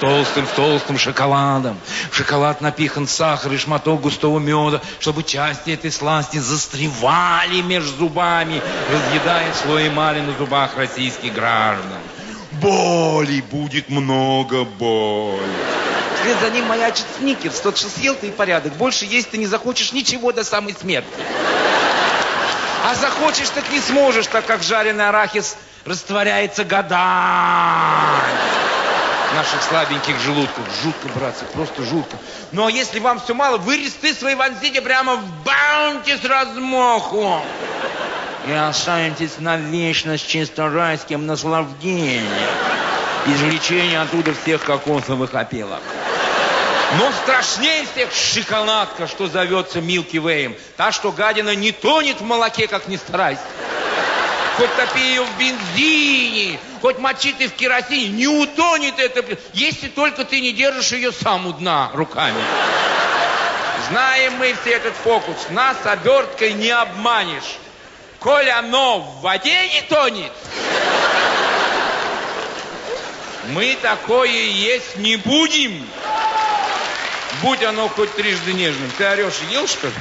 толстым толстым шоколадом. В шоколад напихан сахар и шматок густого меда, чтобы части этой сласти застревали между зубами, разъедая слой эмали на зубах российских граждан. Боли будет много боли. Вслед за ним маячит сникерс. Тот, что съел ты и порядок. Больше есть ты не захочешь ничего до самой смерти. А захочешь, так не сможешь, так как жареный арахис растворяется годами наших слабеньких желудков. Жутко, братцы, просто жутко. Но если вам все мало, вы резцы свои вонзите прямо в баунти с размаху. И останетесь навечно с чисто райским наслаждением. Извлечение оттуда всех кокосовых опилок. Но страшнее всех шоколадка, что зовется Милки Вэем. Та, что гадина не тонет в молоке, как ни старайся. Хоть топи ее в бензине, хоть мочи ты в керосине, не утонет это, если только ты не держишь ее сам у дна руками. Знаем мы все этот фокус. Нас оберткой не обманешь. Коль оно в воде не тонет, мы такое есть не будем. Будь оно хоть трижды нежным. Ты орешь, ел, что ли?